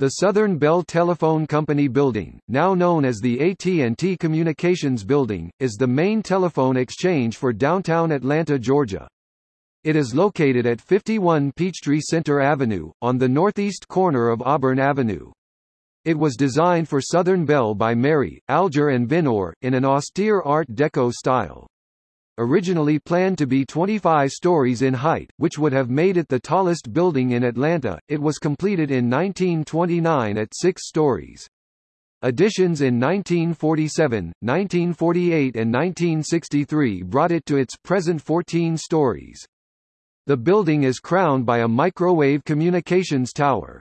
The Southern Bell Telephone Company building, now known as the AT&T Communications Building, is the main telephone exchange for downtown Atlanta, Georgia. It is located at 51 Peachtree Center Avenue, on the northeast corner of Auburn Avenue. It was designed for Southern Bell by Marye, Alger and Vinour, in an austere Art Deco style originally planned to be 25 stories in height, which would have made it the tallest building in Atlanta, it was completed in 1929 at six stories. Additions in 1947, 1948 and 1963 brought it to its present 14 stories. The building is crowned by a microwave communications tower.